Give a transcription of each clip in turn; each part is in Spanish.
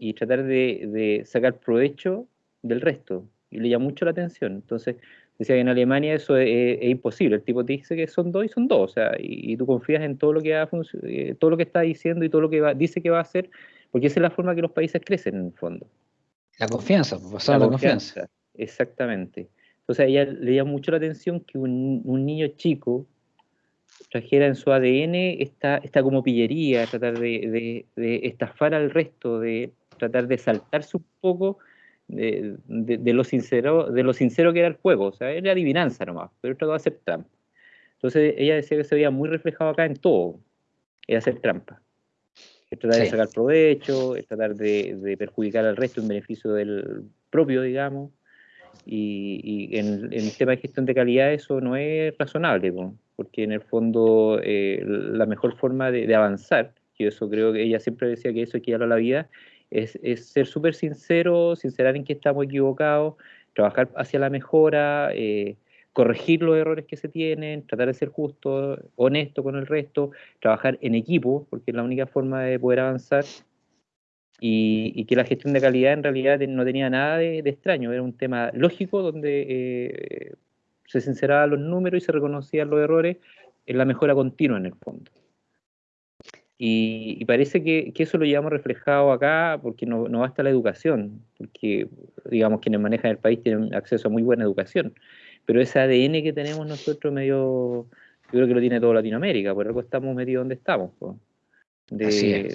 y tratar de, sacar provecho del resto. Y le llama mucho la atención. Entonces, decía que en Alemania eso es, imposible. El tipo te dice que son dos y son dos. O sea, y, tú confías en todo lo que va eh, todo lo que está diciendo y todo lo que va, dice que va a hacer, porque esa es la forma que los países crecen en el fondo. La confianza, pues, la, la confianza. Exactamente. Entonces a ella le llama mucho la atención que un, niño chico trajera en su ADN esta, esta como pillería, tratar de, estafar al resto, de tratar de saltarse un poco de, lo sincero, de lo sincero que era el juego. O sea, era adivinanza nomás, pero trató de hacer trampa. Entonces ella decía que se veía muy reflejado acá en todo, era hacer trampa. Es tratar de sacar provecho, es tratar de, perjudicar al resto en beneficio del propio, digamos. Y, en, el tema de gestión de calidad eso no es razonable, porque en el fondo eh, la mejor forma de, avanzar, y eso creo que ella siempre decía que eso que a la vida, es, ser súper sincero, sincerar en que estamos equivocados, trabajar hacia la mejora, eh, corregir los errores que se tienen, tratar de ser justo, honesto con el resto, trabajar en equipo, porque es la única forma de poder avanzar y, que la gestión de calidad en realidad no tenía nada de, extraño, era un tema lógico donde eh, se sinceraban los números y se reconocían los errores en la mejora continua en el fondo. Y, parece que, eso lo llevamos reflejado acá porque no, no, basta la educación, porque digamos quienes manejan el país tienen acceso a muy buena educación, pero ese ADN que tenemos nosotros medio, yo creo que lo tiene toda Latinoamérica, por algo estamos medio donde estamos. De,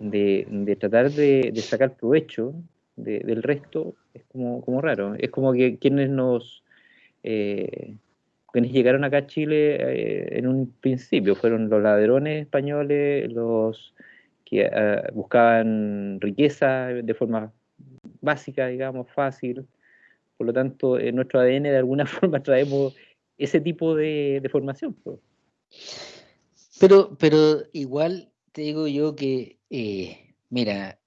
de, tratar de, sacar provecho del resto es como, como raro. Es como que quienes nos eh, quienes llegaron acá a Chile eh, en un principio fueron los ladrones españoles, los que ah, buscaban riqueza de forma básica, digamos, fácil. Por lo tanto, en nuestro ADN de alguna forma traemos ese tipo de, formación. Pero, pero igual te digo yo que eh, mira,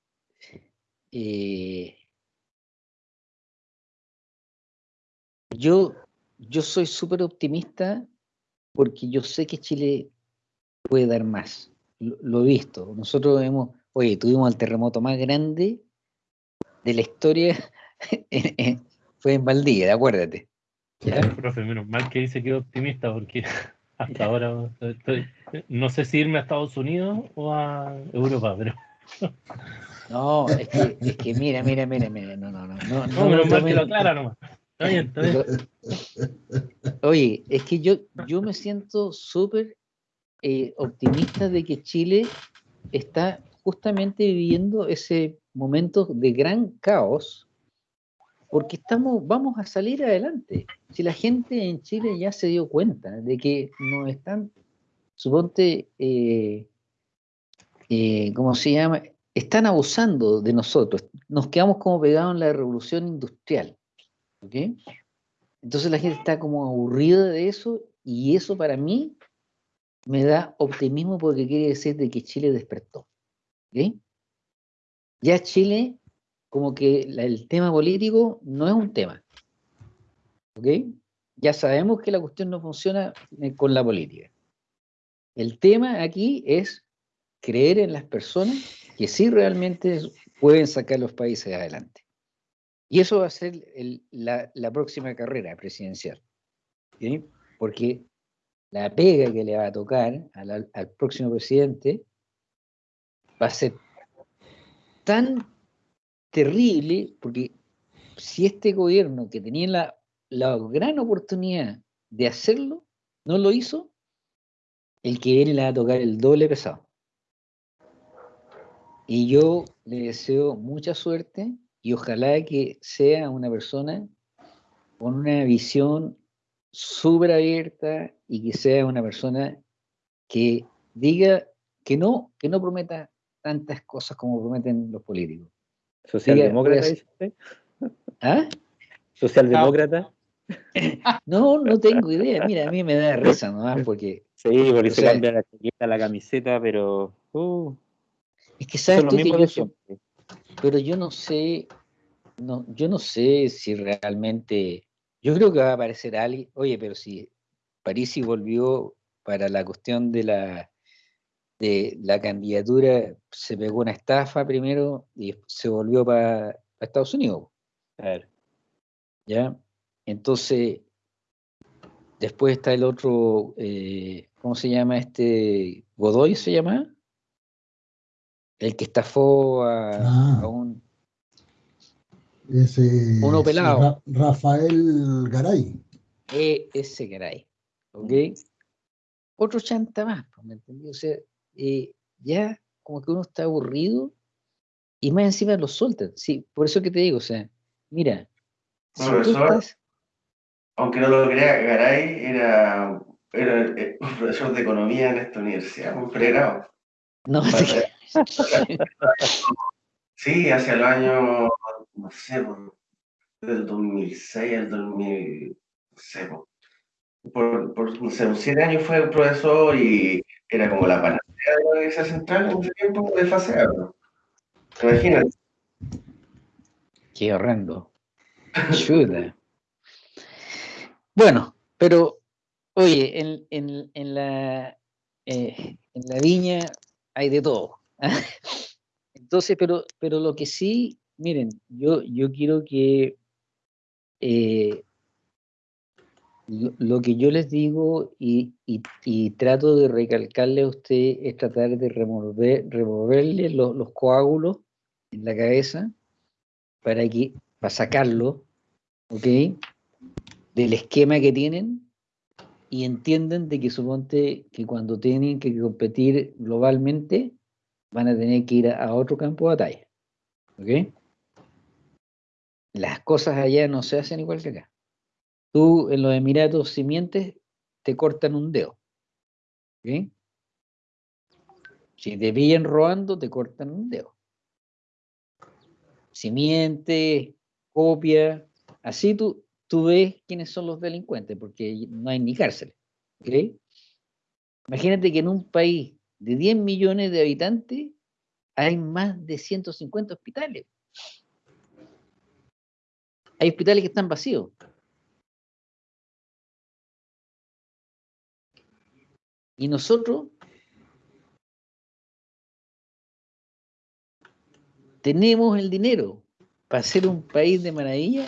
eh, yo, yo soy súper optimista porque yo sé que Chile puede dar más. Lo, he visto. Nosotros hemos, oye, tuvimos el terremoto más grande de la historia, fue en Valdivia, acuérdate. profe, menos mal que dice que es optimista porque hasta ahora no sé si irme a Estados Unidos o a Europa, pero. No, es que, es que mira, mira, mira, mira, no, no, no. No, no, menos mal que lo aclara nomás. Está bien, está bien. Oye, es que yo, yo me siento súper eh, optimista de que Chile está justamente viviendo ese momento de gran caos porque estamos, vamos a salir adelante. Si la gente en Chile ya se dio cuenta de que nos están, suponte, eh, eh, ¿cómo se llama? Están abusando de nosotros. Nos quedamos como pegados en la revolución industrial. ¿Ok? Entonces la gente está como aburrida de eso y eso para mí me da optimismo porque quiere decir de que Chile despertó. ¿ok? Ya Chile como que el tema político no es un tema. ¿Ok? Ya sabemos que la cuestión no funciona eh, con la política. El tema aquí es creer en las personas que sí realmente pueden sacar los países adelante. Y eso va a ser la, próxima carrera presidencial. Porque la pega que le va a tocar al próximo presidente va a ser tan terrible porque si este gobierno que tenía la, la gran oportunidad de hacerlo, no lo hizo, el que viene le va a tocar el doble pesado. Y yo le deseo mucha suerte y ojalá que sea una persona con una visión súper abierta y que sea una persona que diga que no, que no prometa tantas cosas como prometen los políticos. ¿Socialdemócrata ¿Ah? ¿Socialdemócrata? No, no tengo idea. Mira, a mí me da risa nomás porque. Sí, porque se cambia la la camiseta, pero. Uh, es que sabes tú que yo Pero yo no sé. No, yo no sé si realmente. Yo creo que va a aparecer alguien. Oye, pero si Parisi volvió para la cuestión de la de la candidatura se pegó una estafa primero y se volvió para Estados Unidos. ¿Ya? Entonces, después está el otro, eh, ¿cómo se llama este? Godoy se llama. El que estafó a, ah. un... Ese, uno pelado. Rafael Garay. E, ese Garay. ¿Ok? Otro chanta más, pues, ¿me entendí? O sea, eh, ya como que uno está aburrido y más encima lo sueltan. Sí, por eso que te digo, o sea, mira, profesor, aunque no lo crea, Garay era, era un profesor de economía en esta universidad, muy pregrado. No, sí, hacia el año, no sé, del 2006 al 2000, no sé, por, por no sé, siete años fue profesor y era como la panacea de la Universidad Central en ese tiempo de fase Imagínate. Qué horrendo. Bueno, pero, oye, en, en, en la, eh, en la viña hay de todo. Entonces, pero, pero lo que sí, miren, yo, yo quiero que eh, lo, que yo les digo y, y, trato de recalcarle a usted es tratar de remover, removerle los coágulos en la cabeza para, que, para sacarlo, ¿ok? Del esquema que tienen y entiendan de que suponte que cuando tienen que competir globalmente van a tener que ir a, otro campo de batalla, ¿ok? Las cosas allá no se hacen igual que acá. Tú en los Emiratos, si mientes, te cortan un dedo. ¿ok? Si te pillan robando, te cortan un dedo si miente, copia, así tú, tú ves quiénes son los delincuentes, porque no hay ni cárcel. Imagínate que en un país de 10 millones de habitantes hay más de 150 hospitales. Hay hospitales que están vacíos. Y nosotros tenemos el dinero para ser un país de maravilla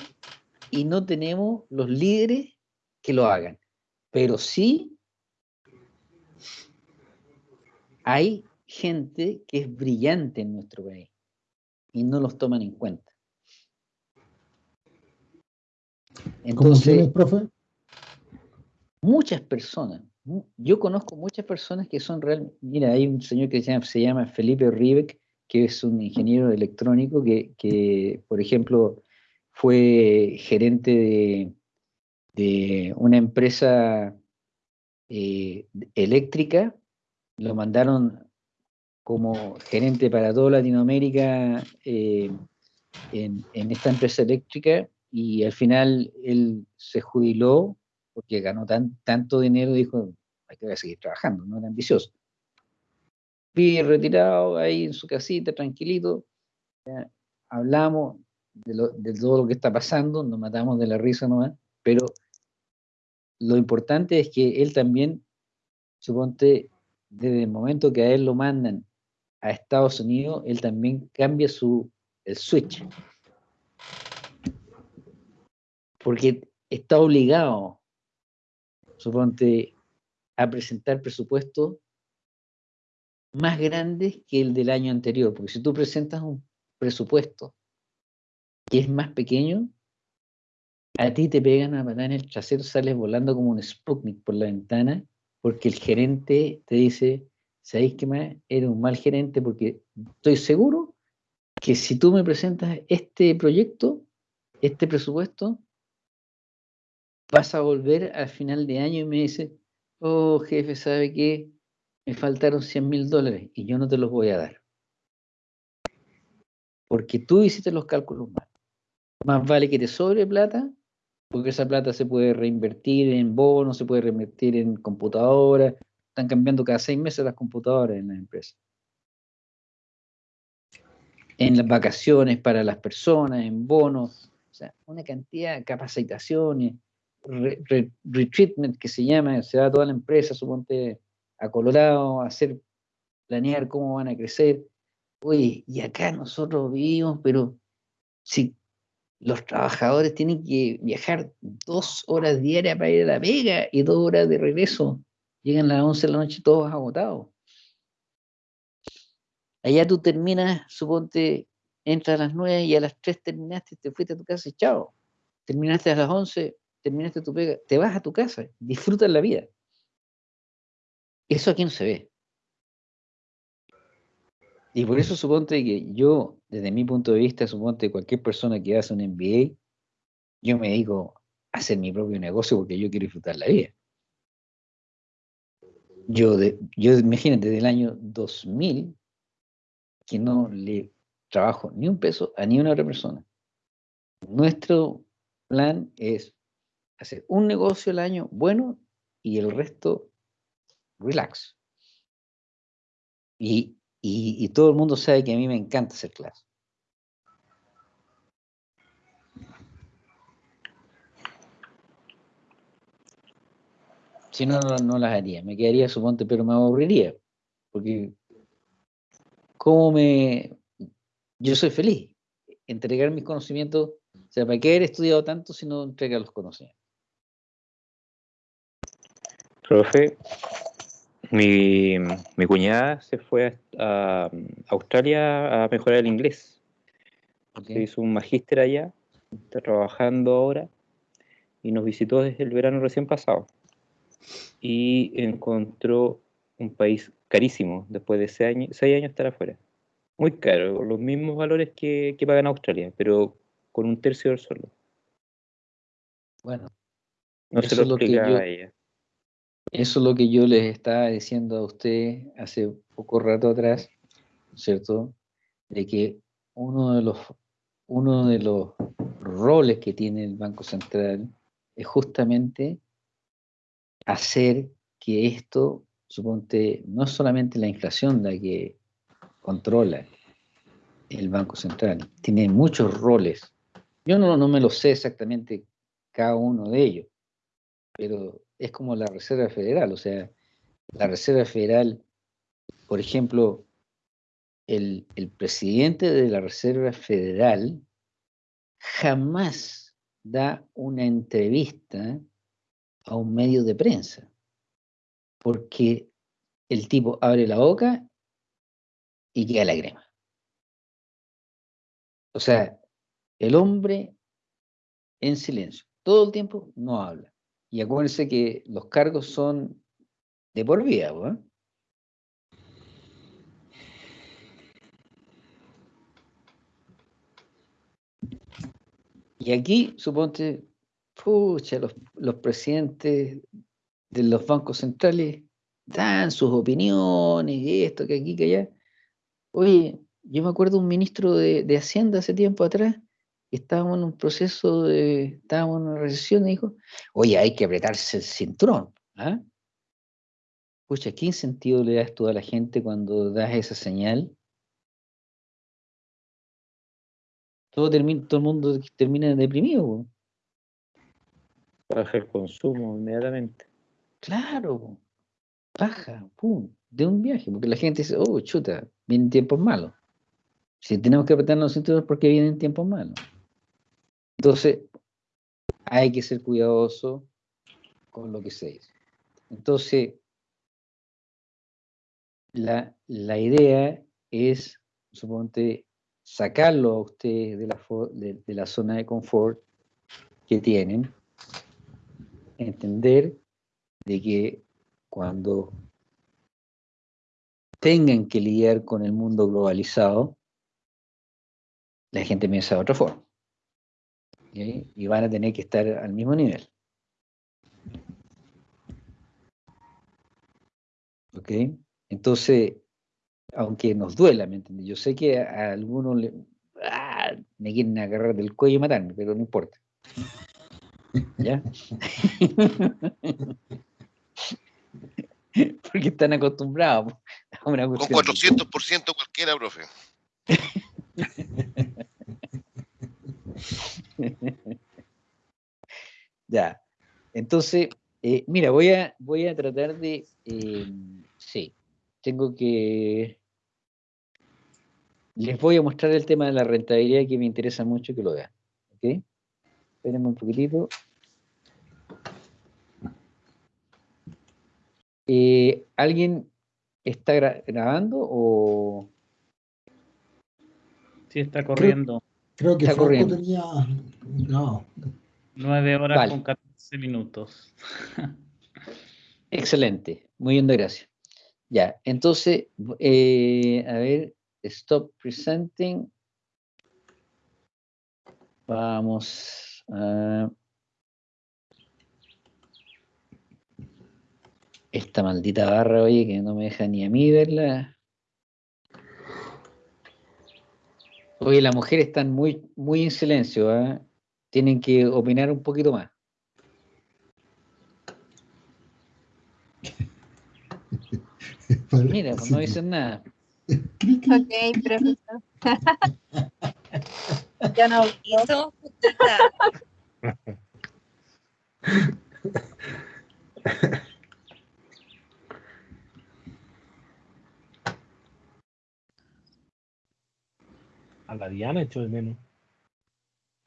y no tenemos los líderes que lo hagan. Pero sí hay gente que es brillante en nuestro país y no los toman en cuenta. Entonces, profe? Muchas personas, yo conozco muchas personas que son realmente, mira, hay un señor que se llama, se llama Felipe Ribeck, que es un ingeniero electrónico que, por ejemplo, fue gerente de, una empresa eh, eléctrica, lo mandaron como gerente para toda Latinoamérica eh, en, esta empresa eléctrica y al final él se jubiló porque ganó tan, tanto dinero, dijo, hay que seguir trabajando, no era ambicioso retirado ahí en su casita, tranquilito, hablamos de, todo lo que está pasando, nos matamos de la risa nomás, pero lo importante es que él también, suponte, desde el momento que a él lo mandan a Estados Unidos, él también cambia su, el switch. Porque está obligado, suponte, a presentar presupuesto más grandes que el del año anterior, porque si tú presentas un presupuesto que es más pequeño, a ti te pegan a matar en el trasero, sales volando como un Sputnik por la ventana, porque el gerente te dice, ¿sabéis qué más? Eres un mal gerente porque estoy seguro que si tú me presentas este proyecto, este presupuesto, vas a volver al final de año y me dice, oh jefe, ¿sabe qué? me faltaron 100 mil dólares y yo no te los voy a dar. Porque tú hiciste los cálculos mal. Más vale que te sobre plata, porque esa plata se puede reinvertir en bonos, se puede reinvertir en computadoras. Están cambiando cada seis meses las computadoras en la empresa. En las vacaciones para las personas, en bonos, o sea, una cantidad de capacitaciones, retreatment que se llama, se da a toda la empresa, suponte a Colorado a hacer planear cómo van a crecer. Oye, y acá nosotros vivimos, pero si los trabajadores tienen que viajar dos horas diarias para ir a la pega y dos horas de regreso, llegan a las 11 de la noche todos agotados. Allá tú terminas, suponte, entras a las 9 y a las 3 terminaste, te fuiste a tu casa y chao. Terminaste a las 11, terminaste tu pega, te vas a tu casa, disfrutas la vida. Eso aquí no se ve. Y por eso suponte que yo, desde mi punto de vista, suponte cualquier persona que hace un MBA, yo me a hacer mi propio negocio porque yo quiero disfrutar la vida. Yo, de, yo imagínate, del año 2000, que no le trabajo ni un peso a ni una otra persona. Nuestro plan es hacer un negocio al año bueno y el resto relax. Y, y, todo el mundo sabe que a mí me encanta hacer clases. Si no, no, las haría. Me quedaría, suponte, pero me aburriría. Porque, ¿cómo me, yo soy feliz. Entregar mis conocimientos, o sea, ¿para qué haber estudiado tanto si no entrega los conocimientos? Profe, mi, cuñada se fue a, Australia a mejorar el inglés. Se hizo un magíster allá, está trabajando ahora y nos visitó desde el verano recién pasado. Y encontró un país carísimo después de seis años, seis años estar afuera muy caro, los mismos valores que, que pagan Australia, pero con un tercio del sueldo. Bueno, no se lo, explica a ella. Eso es lo que yo les estaba diciendo a usted hace poco rato atrás, ¿cierto? De que uno de los, uno de los roles que tiene el Banco Central es justamente hacer que esto, suponte, no solamente la inflación la que controla el Banco Central. Tiene muchos roles. Yo no, no me lo sé exactamente cada uno de ellos, pero es como la Reserva Federal. O sea, la Reserva Federal, por ejemplo, el, el presidente de la Reserva Federal jamás da una entrevista a un medio de prensa, porque el tipo abre la boca y queda la crema. O sea, el hombre en silencio, todo el tiempo no habla. Y acuérdense que los cargos son de por vida, ¿eh? Y aquí, suponte, pucha, los, presidentes de los bancos centrales dan sus opiniones, esto, que aquí, que allá. Oye, yo me acuerdo un ministro de, Hacienda hace tiempo atrás, estábamos en un proceso de, estábamos en una recesión y dijo, oye, hay que apretarse el cinturón. Pucha, ¿qué sentido le das tú a la gente cuando das esa señal? Todo, termina, todo el mundo termina deprimido. Baja el consumo inmediatamente. Claro, baja, pum, de un viaje, porque la gente dice, oh, chuta, vienen tiempos malos. Si tenemos que apretarnos los cinturones porque vienen tiempos malos. Entonces, hay que ser cuidadoso con lo que se dice. Entonces, la, idea es, suponte, sacarlo a ustedes de la, de la zona de confort que tienen, entender de que cuando tengan que lidiar con el mundo globalizado, la gente piensa de otra forma. Y van a tener que estar al mismo nivel. ¿Ok? Entonces, aunque nos duela, ¿me entiendes? Yo sé que a algunos le, ah, me quieren agarrar del cuello y matarme, pero no importa. ¿Ya? Porque están acostumbrados a una Con 400% cualquiera, profe. ya. Entonces, eh, mira, voy a, voy a tratar de. Eh, sí. tengo que... Les voy a mostrar el tema de la rentabilidad que me interesa mucho que lo vean. ¿Ok? Espérenme un poquitito. Eh, ¿Alguien está grabando o...? Sí, está corriendo. Creo, que Franco tenía... No. 9 horas con 14 minutos. Excelente. Muy bien, gracias. Ya, entonces, eh, a ver, stop presenting. Vamos a... Esta maldita barra, oye, que no me deja ni a mí verla. Oye, las mujeres están muy, muy en silencio, ¿eh? Tienen que opinar un poquito más. Mira, pues no dicen nada. Ok, profesor. ya no hizo. A la Diana hecho de menos.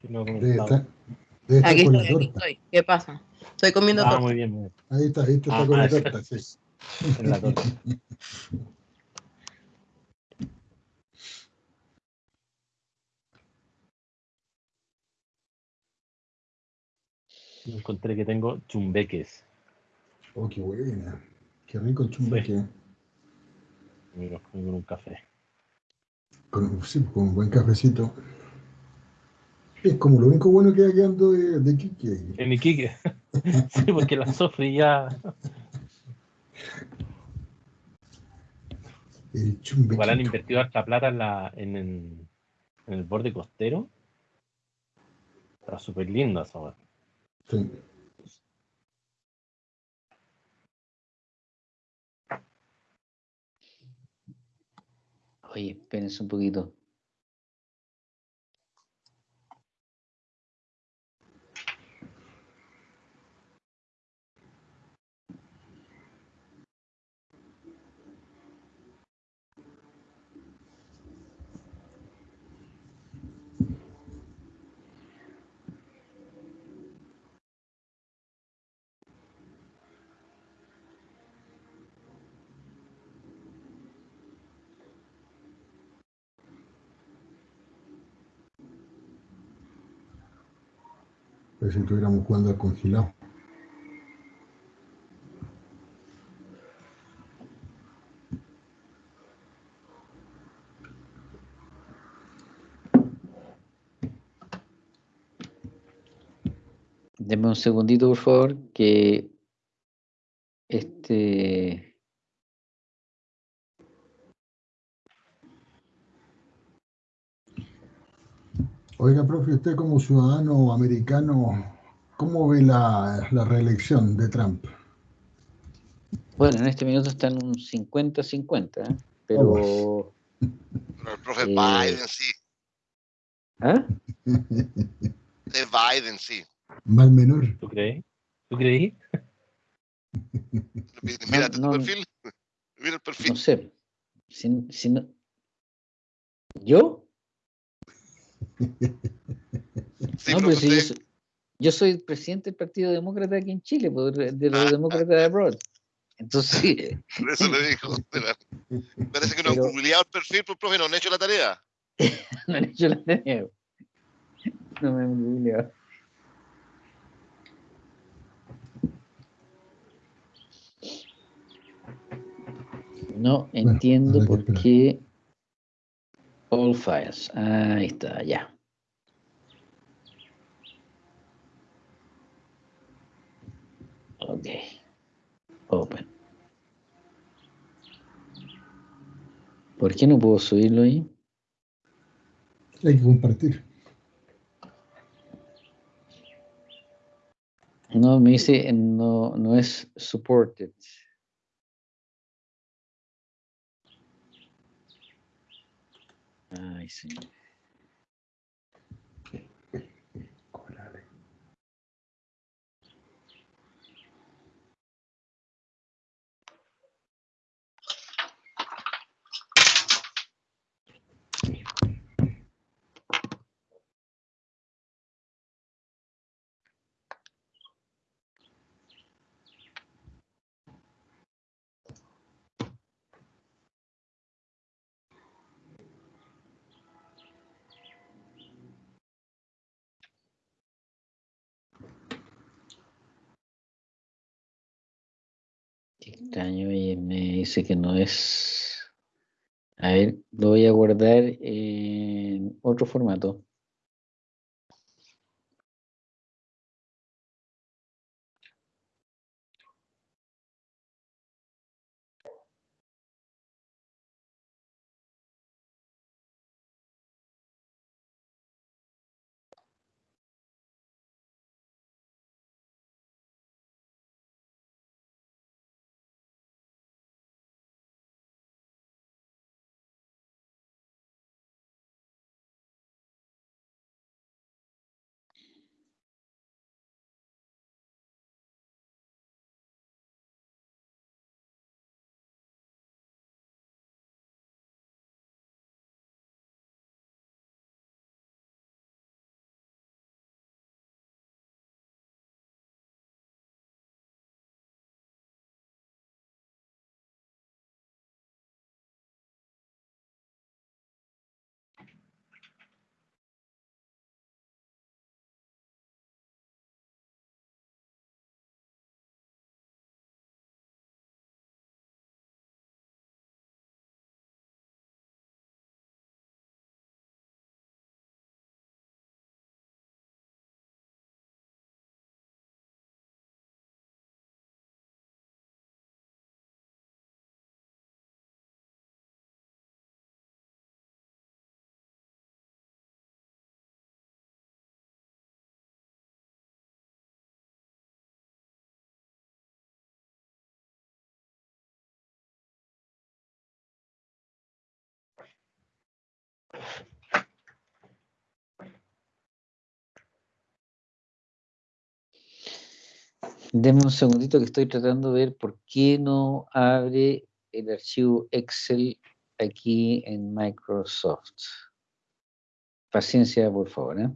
No aquí estoy, aquí estoy. ¿Qué pasa? Estoy comiendo ah, muy bien, muy bien. Ahí está, ahí está, ah, con la torta, sí. En la torta. Encontré que tengo chumbeques. Oh, qué buena. Qué rico el chumbeque. Mira, con un café. Con, sí, con un buen cafecito. Es como lo único bueno que hay quedando de, de Kike. En Iquique. sí, porque la Sofri ya. El Igual han invertido harta plata en, la, en, en, el borde costero. Está súper lindo esa Sí. Oye, espérense un poquito. Si estuviéramos jugando al congelado. Deme un segundito, por favor, que este Oiga, profe, usted como ciudadano americano, ¿cómo ve la, reelección de Trump? Bueno, en este minuto está en un 50-50, ¿eh? pero... el profe eh, Biden sí. ¿Ah? Es Biden sí. Mal menor. ¿Tú crees? ¿Tú creí? Mira tu perfil. Mira el perfil. No sé. Si, si no... ¿Yo? No, pues yo, soy, presidente del Partido Demócrata aquí en Chile, pues, de los demócratas de abroad. Entonces. Por eso le dijo. Parece que no han googleado el perfil, pues, profe, no han hecho la tarea. no han hecho la tarea. No me han googleado. No entiendo por qué All files. Ahí está, ya. Ok. Open. ¿Por qué no puedo subirlo ahí? Hay que compartir. No, me dice no, no es supported. Ay, sí. extraño y me dice que no es. A ver, lo voy a guardar en otro formato. Deme un segundito que estoy tratando de ver por qué no abre el archivo Excel aquí en Microsoft. Paciencia, por favor. ¿eh?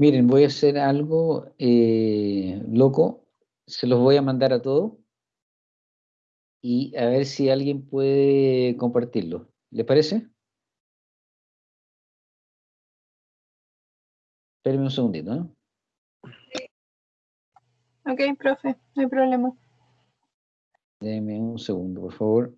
Miren, voy a hacer algo eh, loco, se los voy a mandar a todos y a ver si alguien puede compartirlo. ¿Les parece? Espérenme un segundito, ¿no? Ok, profe, no hay problema. Denme un segundo, por favor.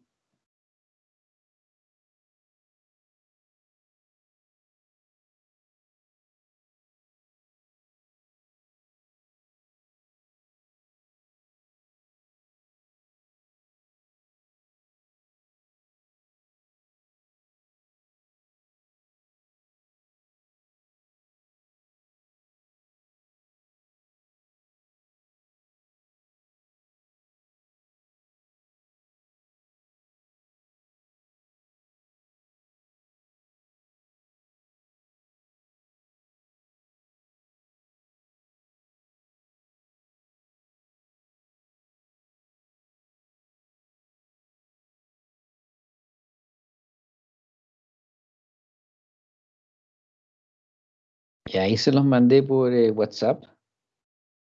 Y ahí se los mandé por eh, WhatsApp.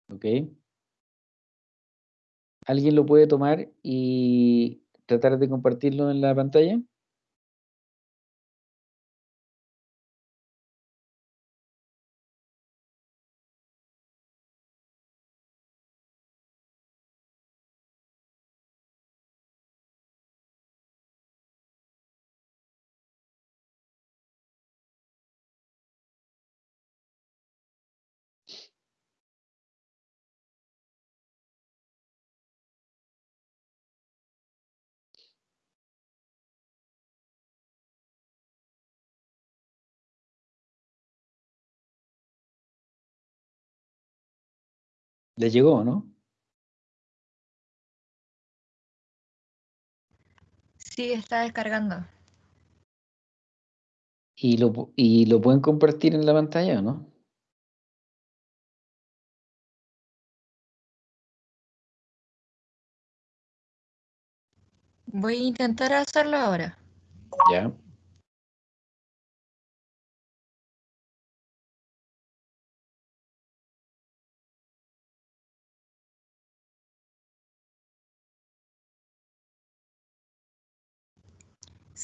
¿Ok? ¿Alguien lo puede tomar y tratar de compartirlo en la pantalla? Le llegó, ¿no? Sí, está descargando. ¿Y lo, ¿Y lo pueden compartir en la pantalla o no? Voy a intentar hacerlo ahora. Ya.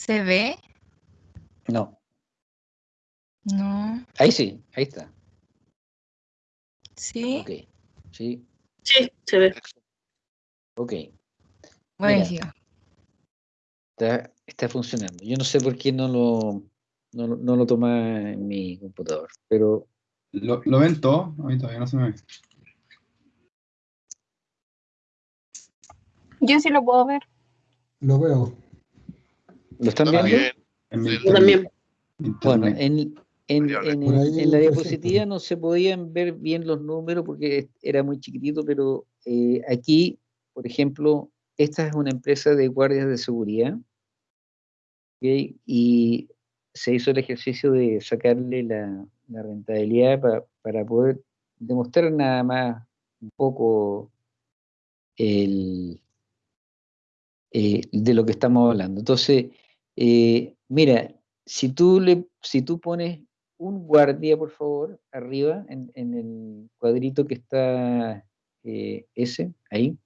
¿Se ve? No. No. Ahí sí, ahí está. ¿Sí? Ok. Sí, Sí, se ve. ok. Buenísimo. Está, está funcionando. Yo no sé por qué no lo, no, no lo toma en mi computador, pero ¿Lo, lo ven todo? A mí todavía no se me ve. Yo sí lo puedo ver. Lo veo. ¿Lo están Está viendo? bien. En mi Sí, Yo también. Bueno, en, en, en- la diapositiva no se podían ver bien los números porque era muy chiquitito, pero eh, aquí, por ejemplo, esta es una empresa de guardias de seguridad y se hizo el ejercicio de sacarle la, la rentabilidad pa- para poder demostrar nada más un poco el, eh, de lo que estamos hablando. Entonces, eh, mira, si tú, le, si tú pones un guardia, por favor, arriba, en, el cuadrito que está eh, ese, ahí.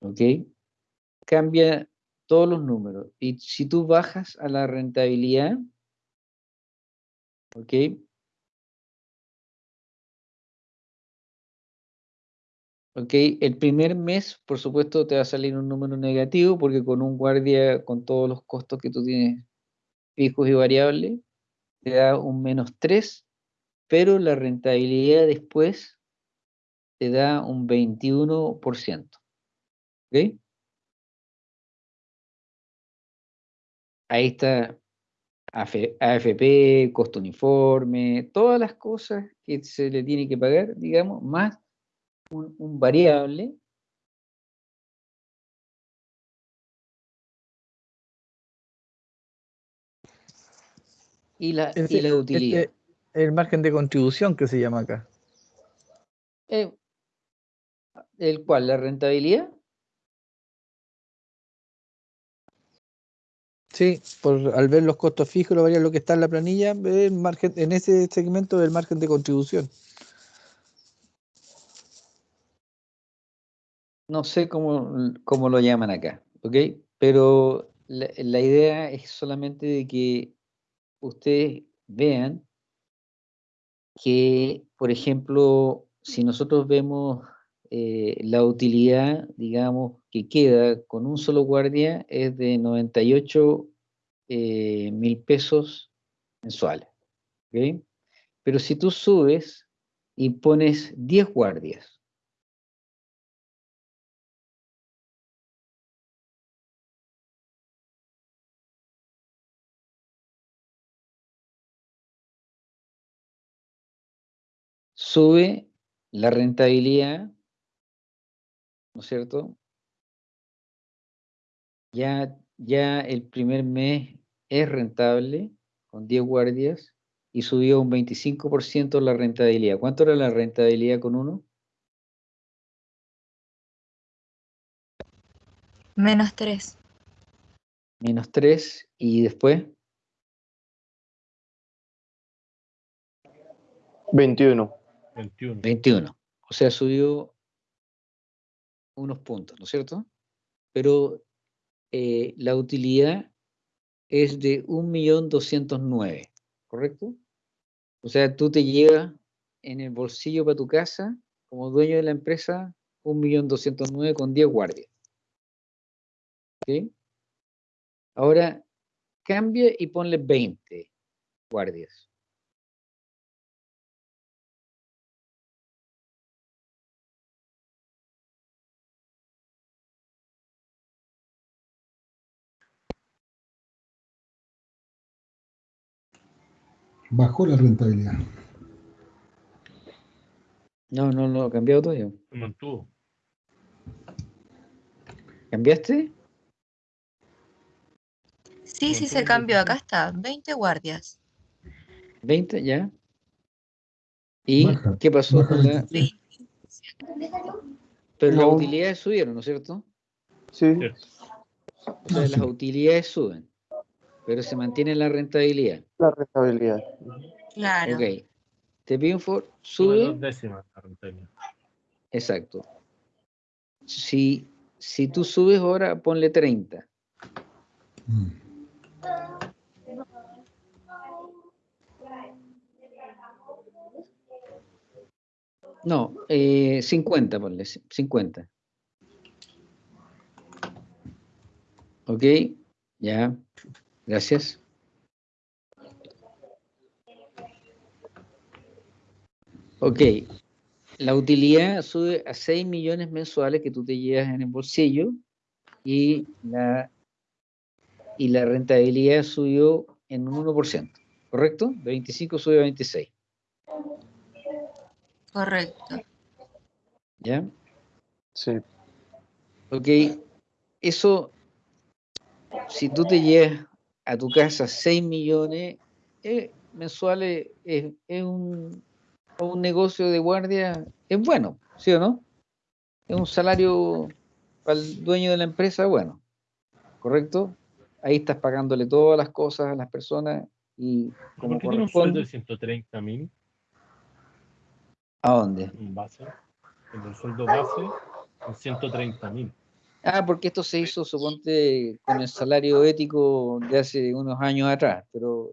¿Ok? Cambia todos los números. Y si tú bajas a la rentabilidad, ¿ok? Ok, el primer mes, por supuesto, te va a salir un número negativo porque con un guardia, con todos los costos que tú tienes fijos y variables, te da un menos 3, pero la rentabilidad después te da un 21%. ¿Ok? Ahí está AF- AFP, costo uniforme, todas las cosas que se le tiene que pagar, digamos, más un, un variable y la, y la utilidad. este es el margen de contribución que se llama acá. Eh, ¿El cual? ¿La rentabilidad? Sí, por, al ver los costos fijos, lo varía lo que está en la planilla, el margen, en ese segmento del margen de contribución. No sé cómo, cómo lo llaman acá, ¿ok? Pero la, idea es solamente de que ustedes vean que, por ejemplo, si nosotros vemos eh, la utilidad, digamos, que queda con un solo guardia es de 98 eh, mil pesos mensuales, ¿ok? Pero si tú subes y pones 10 guardias, sube la rentabilidad, ¿no es cierto? Ya, ya el primer mes es rentable con 10 guardias y subió un 25% la rentabilidad. ¿Cuánto era la rentabilidad con uno? Menos 3. Menos 3 y después 21. 21. 21. O sea, subió unos puntos, ¿no es cierto? Pero eh, la utilidad es de 1.209.000, ¿correcto? O sea, tú te llevas en el bolsillo para tu casa, como dueño de la empresa, 1.209.000 con 10 guardias. ¿Ok? Ahora, cambia y ponle 20 guardias. Bajó la rentabilidad. No, no, no, cambiado todavía. Se mantuvo. ¿Cambiaste? Sí, sí se cambió. Acá está. 20 guardias. 20 ya. ¿Y Baja, qué pasó baja con la... 23. Pero las No. utilidades subieron, ¿no es cierto? Sí. Cierto. O sea, Ah, las sí. utilidades suben, pero se mantiene la rentabilidad. La rentabilidad. Claro. Ok. Te pido un favor, Sube dos décimas la rentabilidad. exacto. Si, si tú subes ahora, ponle 30. Mm. No, eh, 50, ponle, c- 50. Ok, ya, gracias. Ok, la utilidad sube a 6 millones mensuales que tú te llevas en el bolsillo y la, y la rentabilidad subió en un 1%, ¿correcto? De 25 sube a 26, Correcto. ¿ya? Sí. Ok, eso, si tú te llevas a tu casa 6 millones eh, mensuales, es, es un, un negocio de guardia, es bueno, ¿sí o no? Es un salario para el dueño de la empresa, bueno, ¿correcto? Ahí estás pagándole todas las cosas a las personas y ¿Por como qué tiene un sueldo de 130 mil ¿a dónde? en base? El sueldo base es 130 mil. Ah, porque esto se hizo, suponte, con el salario ético de hace unos años atrás, pero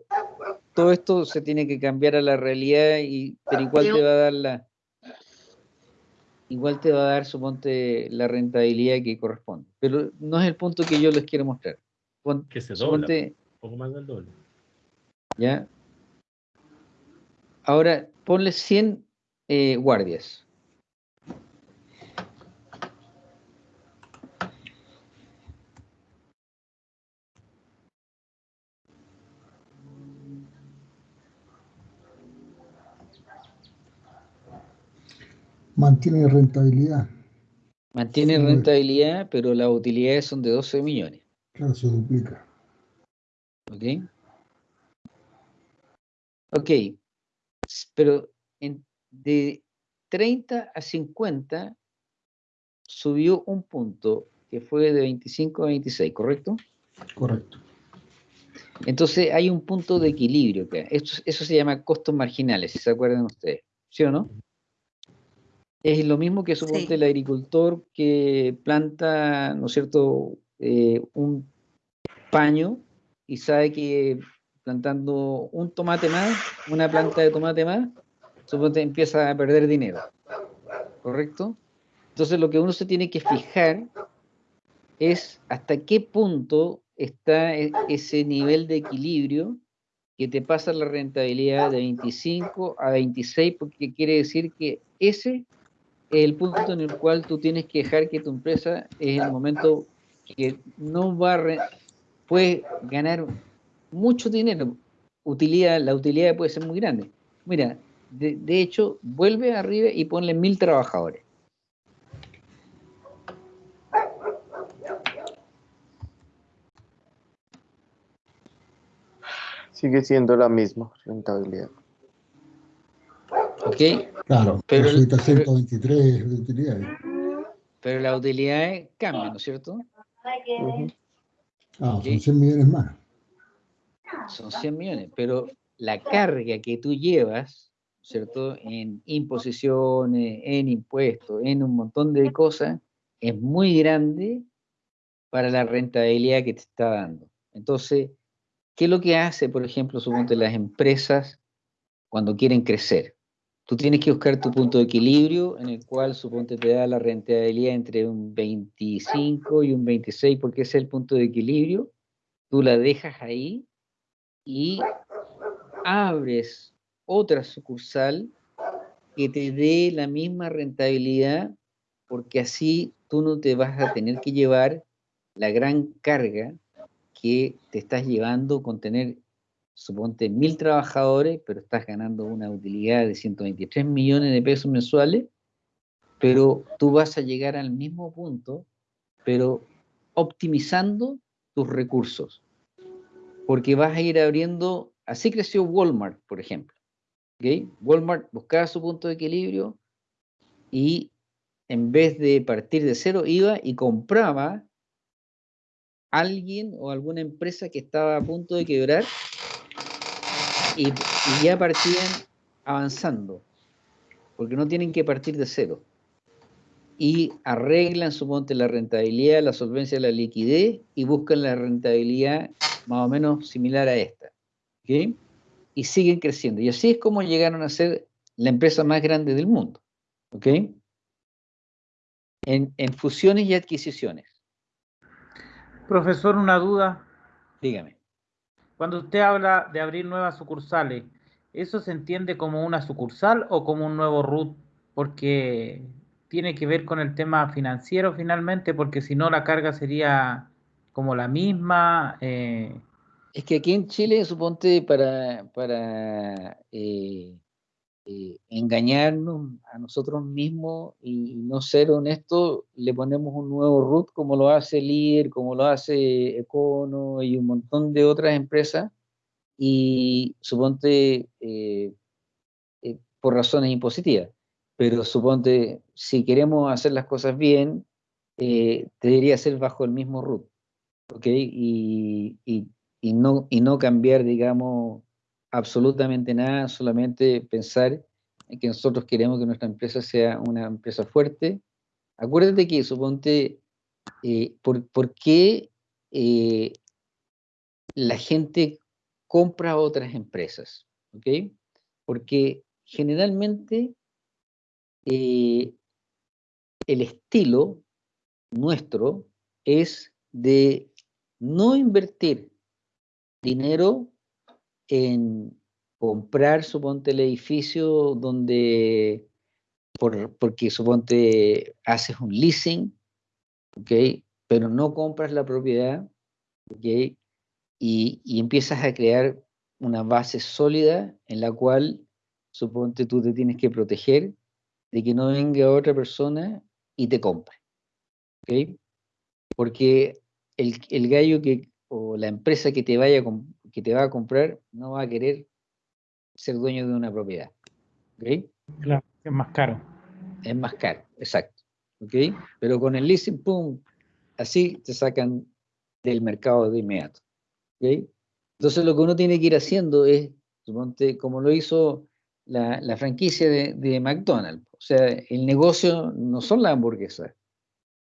todo esto se tiene que cambiar a la realidad, y, pero igual te va a dar la, igual te va a dar, suponte, la rentabilidad que corresponde. Pero no es el punto que yo les quiero mostrar. Pon- Que se dobla. suponte, Un poco más del doble. ¿ya? Ahora, ponle 100 eh, guardias. Mantiene rentabilidad. Mantiene Sí. rentabilidad, pero las utilidades son de 12 millones. Claro, se duplica. ¿Ok? Ok. Pero en- de 30 a 50 subió un punto que fue de 25 a 26, ¿correcto? Correcto. Entonces hay un punto de equilibrio acá. Esto- eso se llama costos marginales, si se acuerdan ustedes. ¿Sí o no? Es lo mismo que suponte Sí. el agricultor que planta, ¿no es cierto?, eh, un paño y sabe que plantando un tomate más, una planta de tomate más, suponte empieza a perder dinero. ¿Correcto? Entonces lo que uno se tiene que fijar es hasta qué punto está e- ese nivel de equilibrio que te pasa la rentabilidad de 25 a 26, porque quiere decir que ese es el punto en el cual tú tienes que dejar que tu empresa es el momento que no va a puede ganar mucho dinero. Utilidad, la utilidad puede ser muy grande. Mira, de, de hecho, vuelve arriba y ponle mil trabajadores. Sigue siendo la misma rentabilidad. Claro, Pero pero el- subiste a pero- 123 de utilidades. Pero las utilidades cambian, ¿no es cierto? Ah, son 100 millones más. Son 100 millones, pero la carga que tú llevas ¿cierto? En imposiciones, en impuestos, en un montón de cosas, es muy grande para la rentabilidad que te está dando. Entonces, ¿qué es lo que hace, por ejemplo, suponte las empresas cuando quieren crecer? Tú tienes que buscar tu punto de equilibrio en el cual suponte te da la rentabilidad entre un 25 y un 26 porque ese es el punto de equilibrio. Tú la dejas ahí y abres otra sucursal que te dé la misma rentabilidad porque así tú no te vas a tener que llevar la gran carga que te estás llevando con tener suponte mil trabajadores, pero estás ganando una utilidad de 123 millones de pesos mensuales, pero tú vas a llegar al mismo punto, pero optimizando tus recursos, porque vas a ir abriendo, así creció Walmart, por ejemplo. ¿okay? Walmart buscaba su punto de equilibrio y en vez de partir de cero, iba y compraba alguien o alguna empresa que estaba a punto de quebrar y, ya partían avanzando, porque no tienen que partir de cero. Y arreglan, suponte, la rentabilidad, la solvencia, la liquidez y buscan la rentabilidad más o menos similar a esta. ¿okay? Y siguen creciendo. Y así es como llegaron a ser la empresa más grande del mundo. ¿ok? En, en fusiones y adquisiciones. Profesor, una duda. Dígame. Cuando usted habla de abrir nuevas sucursales, ¿eso se entiende como una sucursal o como un nuevo RUT? Porque tiene que ver con el tema financiero finalmente, porque si no la carga sería como la misma. Eh. Es que aquí en Chile, suponte, para, para eh, eh, engañarnos a nosotros mismos y, no ser honestos, le ponemos un nuevo root como lo hace LIR, como lo hace Econo y un montón de otras empresas y suponte eh, eh, por razones impositivas. Pero suponte, si queremos hacer las cosas bien, debería ser bajo el mismo root, ¿ok? Y, y, no, y no cambiar, digamos, absolutamente nada, solamente pensar en que nosotros queremos que nuestra empresa sea una empresa fuerte. Acuérdate que, suponte, eh, por, qué eh, la gente compra otras empresas? ¿Ok? Porque generalmente eh, el estilo nuestro es de no invertir dinero en comprar, suponte, el edificio donde, por, porque suponte, haces un leasing, ¿ok? Pero no compras la propiedad, ¿ok? Y, y empiezas a crear una base sólida en la cual, suponte, tú te tienes que proteger de que no venga otra persona y te compre, ¿ok? Porque el, el gallo que, o la empresa que te vaya a que te va a comprar no va a querer ser dueño de una propiedad. ¿Ok? Claro, es más caro. Es más caro, exacto. ¿Ok? Pero con el leasing, pum, así te sacan del mercado de inmediato. ¿Ok? Entonces lo que uno tiene que ir haciendo es, suponte, como lo hizo la, la franquicia de, de, McDonald's. O sea, el negocio no son las hamburguesas.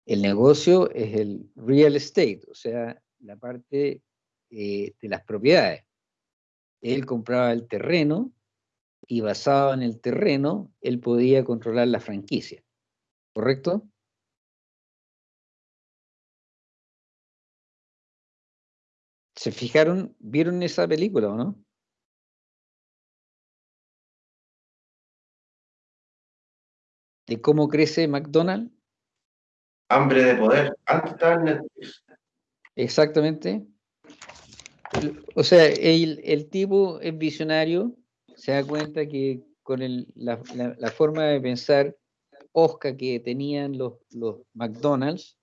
El negocio es el real estate, o sea, la parte eh, de las propiedades. Él compraba el terreno y basado en el terreno, él podía controlar la franquicia. ¿Correcto? ¿Se fijaron, vieron esa película o no? ¿De cómo crece McDonald's? Hambre de poder. Antes estaba en Netflix. Exactamente. O sea, el, tipo es visionario, se da cuenta que con la, forma de pensar osca que tenían los, los McDonald's,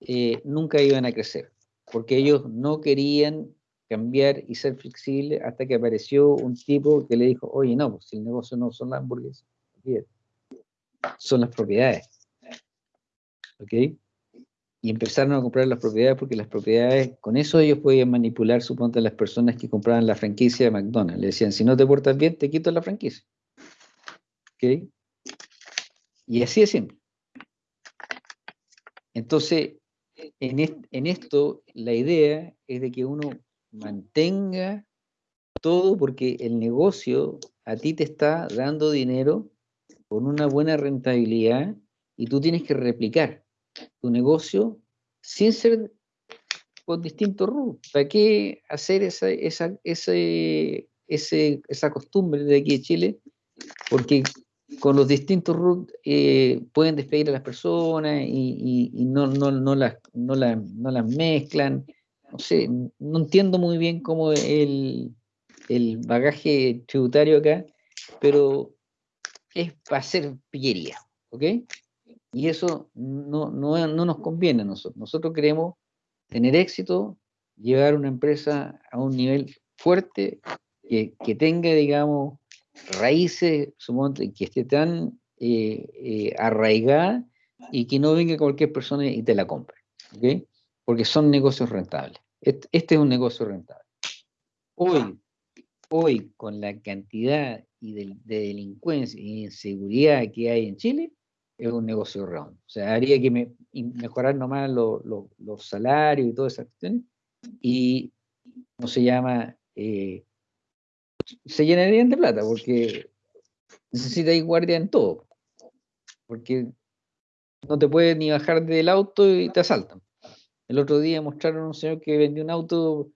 eh, nunca iban a crecer, porque ellos no querían cambiar y ser flexibles hasta que apareció un tipo que le dijo, oye, no, pues el negocio no son las hamburguesas, son las propiedades. ¿Ok? Y empezaron a comprar las propiedades porque las propiedades, con eso ellos podían manipular, suponte, a las personas que compraban la franquicia de McDonald's. Le decían, si no te portas bien, te quito la franquicia. ¿Ok? Y así es simple. Entonces, en, en esto, la idea es de que uno mantenga todo porque el negocio a ti te está dando dinero con una buena rentabilidad y tú tienes que replicar tu negocio sin ser con distintos rubros. ¿Para qué hacer esa, esa, ese, ese, esa costumbre de aquí de Chile? Porque con los distintos RUT eh, pueden despedir a las personas y, y, no, no, no, las, no, no las mezclan. No sé, no entiendo muy bien cómo el, el bagaje tributario acá, pero es para hacer pillería, ¿ok? Y eso no, no, no nos conviene a nosotros. Nosotros queremos tener éxito, llevar una empresa a un nivel fuerte, que, que tenga, digamos, raíces, que esté tan eh, eh, arraigada y que no venga cualquier persona y te la compre, ¿ok? Porque son negocios rentables. Este, este, es un negocio rentable. Hoy, hoy con la cantidad y de, delincuencia y inseguridad que hay en Chile, es un negocio redondo. O sea, haría que me, mejorar nomás los salarios y todas esas cuestiones, y no se llama eh, se llenarían de plata porque necesita ir guardia en todo. Porque no te puedes ni bajar del auto y te asaltan. El otro día mostraron a un señor que vendió un auto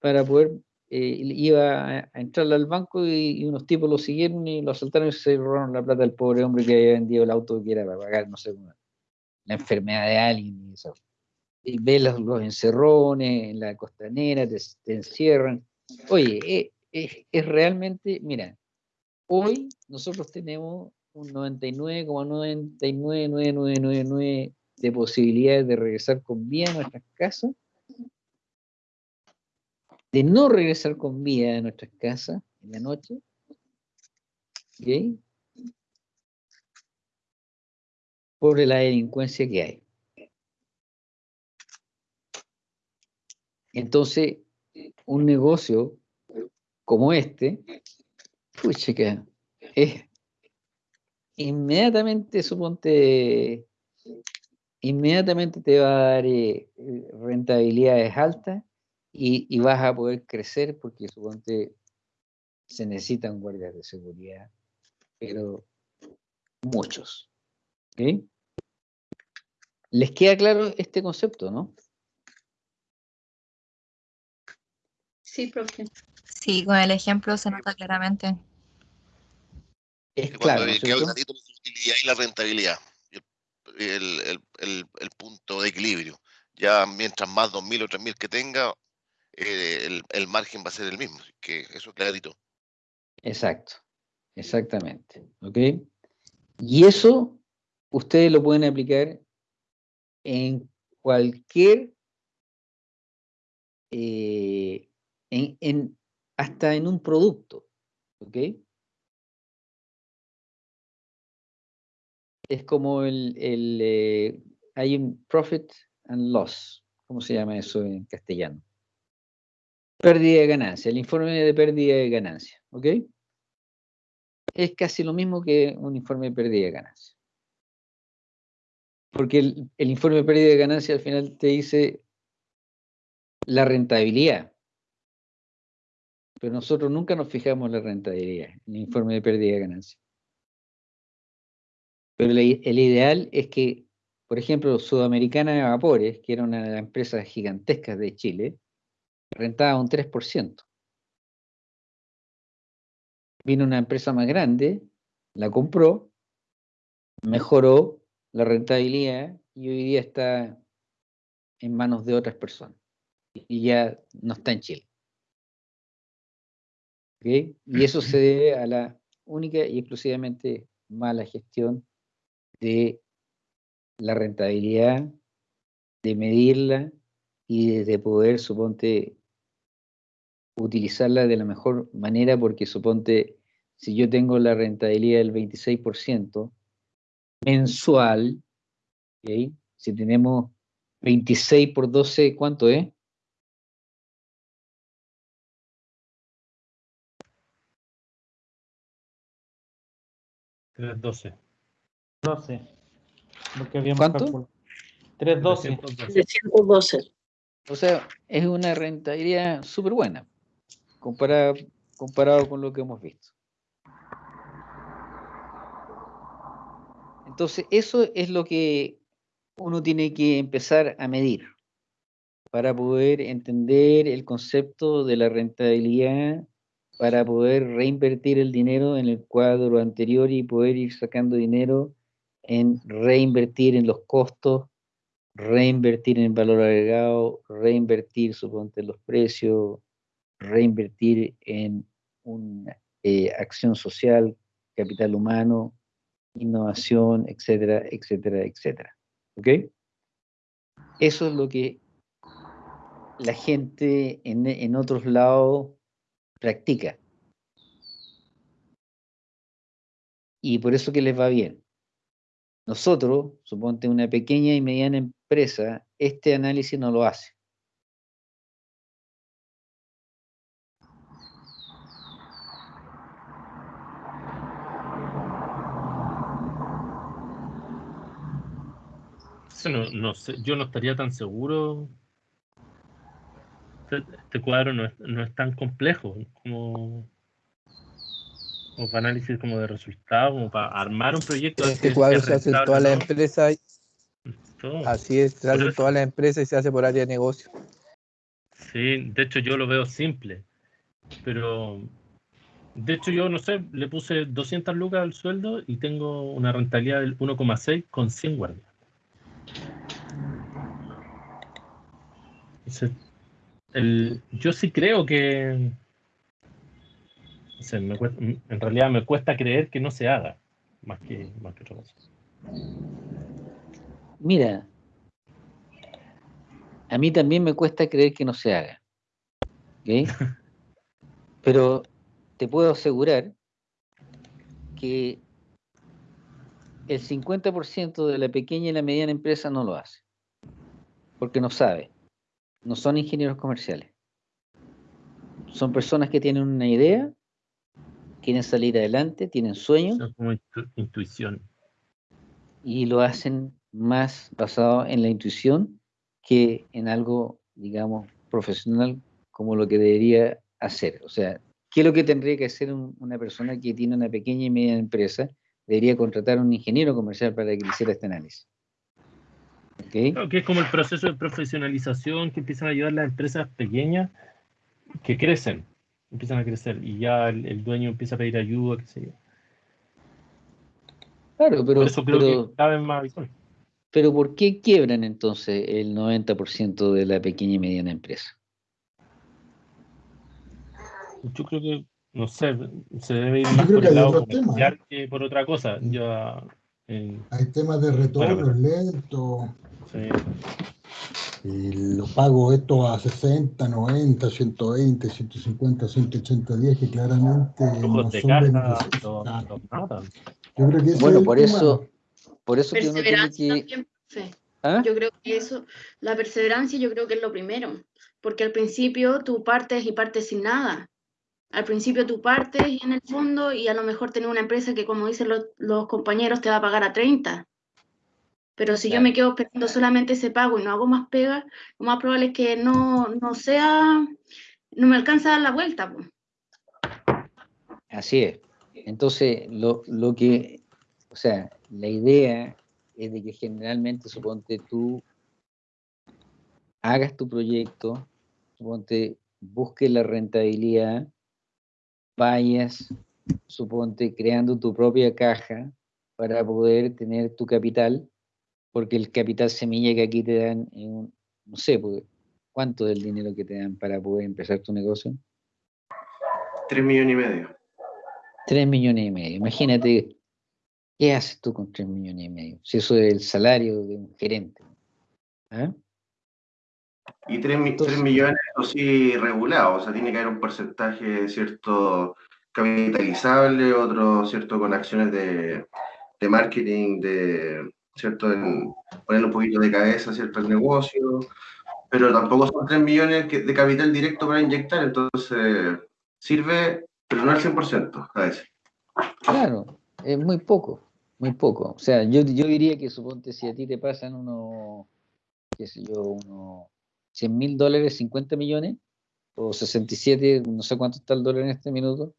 para poder, eh, iba a, entrar al banco y, unos tipos lo siguieron y lo asaltaron y se robaron la plata del pobre hombre que había vendido el auto que era para pagar, no sé, la enfermedad de alguien y eso. Y ves los, encerrones en la costanera, te, encierran. Oye, eh, es, realmente, mira, hoy nosotros tenemos un 99,99999 de posibilidades de regresar con vida a nuestras casas, de no regresar con vida a nuestras casas en la noche, ¿ok? por la delincuencia que hay. Entonces, un negocio como este, pucha que es inmediatamente, suponte, inmediatamente te va a dar eh, rentabilidades altas y, vas a poder crecer porque suponte se necesitan guardias de seguridad, pero muchos. ¿Les queda claro este concepto, no? Sí, profe. Sí, con el ejemplo se nota claramente. Es claro. ¿no utilidad y la rentabilidad, el, el, el, el, punto de equilibrio. Ya mientras más 2.000 o 3.000 que tenga, eh, el, margen va a ser el mismo. Que eso es clarito. Exacto, exactamente. ¿Ok? Y eso ustedes lo pueden aplicar en cualquier eh, en, en, hasta en un producto. ¿Ok? Es como el, el eh, hay un profit and loss. ¿Cómo se llama eso en castellano? Pérdida de ganancia, el informe de pérdida de ganancia. ¿Ok? Es casi lo mismo que un informe de pérdida de ganancia. Porque el, el informe de pérdida de ganancia al final te dice la rentabilidad pero nosotros nunca nos fijamos en la rentabilidad, en el informe de pérdida de ganancia. Pero el ideal es que, por ejemplo, Sudamericana de Vapores, que era una de las empresas gigantescas de Chile, rentaba un 3%. Vino una empresa más grande, la compró, mejoró la rentabilidad y hoy día está en manos de otras personas. Y ya no está en Chile. Y eso se debe a la única y exclusivamente mala gestión de la rentabilidad, de medirla y de poder, suponte, utilizarla de la mejor manera, porque suponte, si yo tengo la rentabilidad del 26% mensual, si tenemos 26 por 12, ¿cuánto es? 312. 12. Lo que habíamos ¿Cuánto? calculado. 312. 312. O sea, es una rentabilidad súper buena comparado, comparado con lo que hemos visto. Entonces, eso es lo que uno tiene que empezar a medir para poder entender el concepto de la rentabilidad, para poder reinvertir el dinero en el cuadro anterior y poder ir sacando dinero en reinvertir en los costos, reinvertir en valor agregado, reinvertir, suponte, los precios, reinvertir en una eh, acción social, capital humano, innovación, etcétera, etcétera, etcétera. ¿Ok? Eso es lo que la gente en, en otros lados practica. Y por eso que les va bien. Nosotros, suponte una pequeña y mediana empresa, este análisis no lo hace. No, no sé, yo no estaría tan seguro. Este, este cuadro no es, no es tan complejo como, como para análisis como de resultados, como para armar un proyecto. Este cuadro se hace en todas las empresas. Todo. Así es, se hace en todas las empresas y se hace por área de negocio. Sí, de hecho yo lo veo simple, pero de hecho yo no sé, le puse 200 lucas al sueldo y tengo una rentabilidad del 1,6 con 100 guardias. Entonces, el- yo sí creo que me cuesta- en realidad me cuesta creer que no se haga, más que, más que otra cosa. Mira, a mí también me cuesta creer que no se haga. ¿ok? Pero te puedo asegurar que el 50% de la pequeña y la mediana empresa no lo hace. Porque no sabe. No son ingenieros comerciales. Son personas que tienen una idea, quieren salir adelante, tienen sueños es como intu- intuición. y lo hacen más basado en la intuición que en algo, digamos, profesional como lo que debería hacer. O sea, ¿qué es lo que tendría que hacer un- una persona que tiene una pequeña y media empresa? Debería contratar a un ingeniero comercial para que hiciera este análisis. ¿Ok? Creo que es como el proceso de profesionalización que empiezan a ayudar las empresas pequeñas que crecen, empiezan a crecer y ya el, el dueño empieza a pedir ayuda, qué sé yo. Claro, pero, Por eso creo pero, que cada vez más. Pero ¿por qué quiebran entonces el 90% de la pequeña y mediana empresa? Yo creo que, no sé, se debe ir Yo más creo por que el hay lado otros temas, comercial que por otra cosa. Ya, eh, Hay temas de retorno lento sí. y los pagos estos a 60, 90, 120, 150, 180 días que claramente no son los, los matan. Yo creo que Bueno, por tema. eso, por eso que uno tiene que... también, profe. ¿Ah? Yo creo que eso, la perseverancia yo creo que es lo primero, porque al principio tú partes y partes sin nada. Al principio tú partes en el fondo y a lo mejor tenés una empresa que, como dicen los, los compañeros, te va a pagar a 30. Pero si yo me quedo esperando solamente ese pago y no hago más pega, lo más probable es que no, no sea, no me alcanza a dar la vuelta. Así es. Entonces, lo, lo que, o sea, la idea es de que generalmente, suponte tú hagas tu proyecto, suponte busques la rentabilidad, vayas, suponte creando tu propia caja para poder tener tu capital, porque el capital semilla que aquí te dan, es un- no sé, pues, ¿cuánto del dinero que te dan para poder empezar tu negocio? 3 millones y medio. 3 millones y medio. Imagínate, ¿qué haces tú con 3 millones y medio? Si eso es el salario de un gerente. ¿Ah? Y 3, millones, eso sí, regulado, o sea, tiene que haber un porcentaje, ¿cierto? Capitalizable, otro, ¿cierto? Con acciones de, de marketing, de, ¿cierto? En ponerle un poquito de cabeza, ¿cierto? El negocio, pero tampoco son 3 millones de capital directo para inyectar, entonces sirve, pero no al 100% a veces. Claro, Es muy poco, muy poco. O sea, yo, yo diría que suponte si a ti te pasan unos, qué sé yo, unos 100 mil dólares, 50 millones, o 67, no sé cuánto está el dólar en este minuto,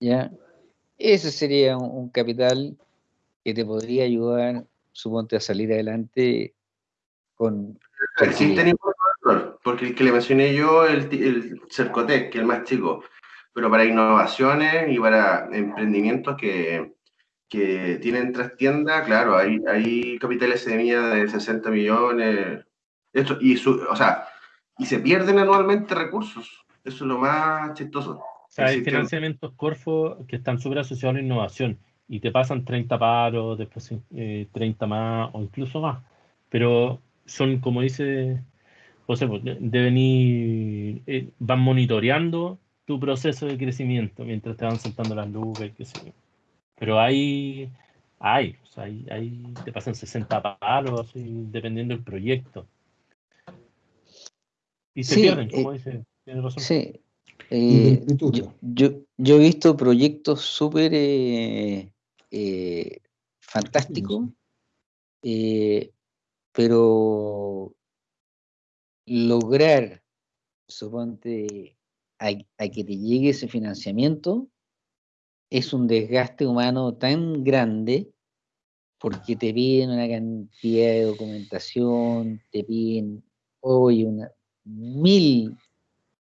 ya, ese sería un, un capital que te podría ayudar, suponte, a salir adelante con... Existen impuestos al rol, porque el que le mencioné yo, el, el Cercotec, que es el más chico, pero para innovaciones y para emprendimientos que, que tienen trastienda, claro, hay, hay capitales semilla de 60 millones, esto, y, su, o sea, y se pierden anualmente recursos, eso es lo más chistoso. O sea, hay Existen- financiamientos Corfo que están súper asociados a la innovación y te pasan 30 paros, después eh, 30 más o incluso más. Pero son, como dice José, pues, de- deben ir, eh, van monitoreando tu proceso de crecimiento mientras te van soltando las lucas y qué sé yo. Pero hay, hay, o sea, hay, hay- te pasan 60 paros, así, dependiendo del proyecto. Y se Sí, pierden, eh, como dice, tiene razón. Sí. Eh, yo, yo, yo he visto proyectos súper eh, eh, fantásticos, eh, pero lograr, suponte, a, a que te llegue ese financiamiento es un desgaste humano tan grande porque te piden una cantidad de documentación, te piden hoy una mil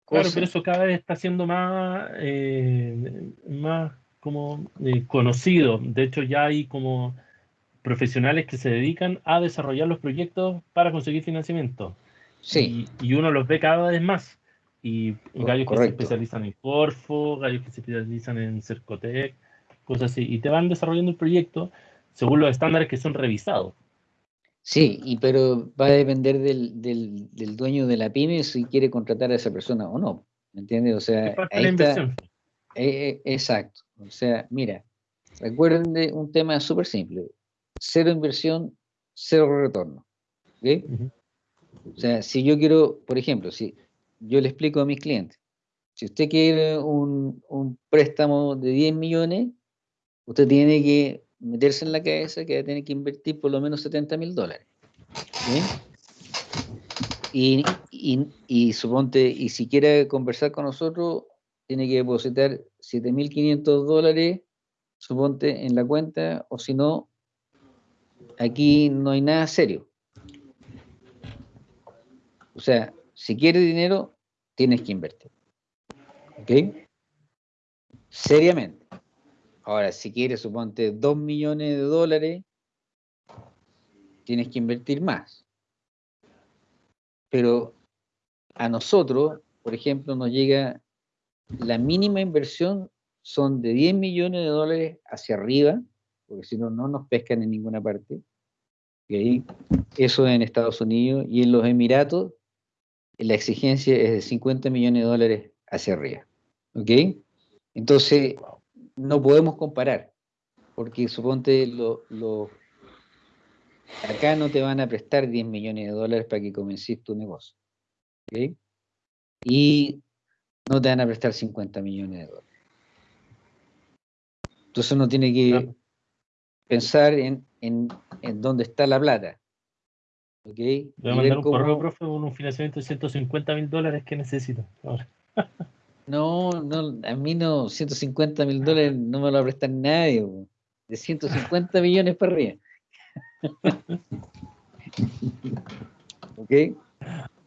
Claro, cosas. pero eso cada vez está siendo más, eh, más como eh, conocido. De hecho, ya hay como profesionales que se dedican a desarrollar los proyectos para conseguir financiamiento. Sí. Y, y uno los ve cada vez más. Y Co- gallos que se correcto. especializan en Corfo, gallos que se especializan en Cercotec, cosas así. Y te van desarrollando el proyecto según los estándares que son revisados. Sí, y pero va a depender del, del, del dueño de la pyme si quiere contratar a esa persona o no. ¿Me entiendes? O sea, de ahí la está. inversión. eh, eh, exacto. O sea, mira, recuerden de un tema súper simple. Cero inversión, cero retorno. ¿ok? Ujú. O sea, si yo quiero, por ejemplo, si yo le explico a mis clientes, si usted quiere un, un préstamo de 10 millones, usted tiene que meterse en la cabeza que va a tener que invertir por lo menos 70 mil dólares. ¿sí? Y, y, y suponte, y si quiere conversar con nosotros, tiene que depositar 7.500 dólares, suponte, en la cuenta, o si no, aquí no hay nada serio. O sea, si quieres dinero, tienes que invertir. ¿Ok? Seriamente. Ahora, si quieres, suponte, 2 millones de dólares, tienes que invertir más. Pero a nosotros, por ejemplo, nos llega la mínima inversión son de 10 millones de dólares hacia arriba, porque si no, no nos pescan en ninguna parte. ¿ok? Eso en Estados Unidos y en los Emiratos, la exigencia es de 50 millones de dólares hacia arriba. ¿Ok? Entonces, no podemos comparar, porque suponte lo, lo- acá no te van a prestar 10 millones de dólares para que comiences tu negocio. ¿ok? Y no te van a prestar 50 millones de dólares. Entonces uno tiene que pensar en, en, en dónde está la plata. ¿Ok? Le voy a mandar un cómo- correo, profe, con un financiamiento de 150 mil dólares que necesito. No, no, a mí no, 150 mil dólares no me lo va a prestar nadie, de 150 millones para arriba. ¿Ok?